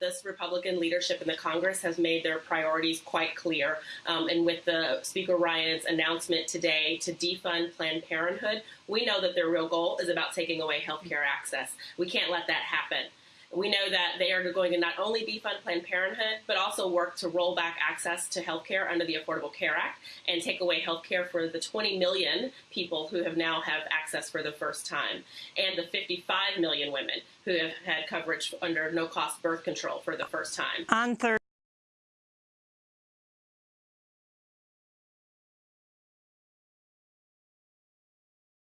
This Republican leadership in the Congress has made their priorities quite clear. Um, and with the Speaker Ryan's announcement today to defund Planned Parenthood, we know that their real goal is about taking away health care access. We can't let that happen. We know that they are going to not only defund Planned Parenthood, but also work to roll back access to health care under the Affordable Care Act and take away health care for the 20 million people who have now have access for the first time, and the 55 million women who have had coverage under no-cost birth control for the first time. On Thursday.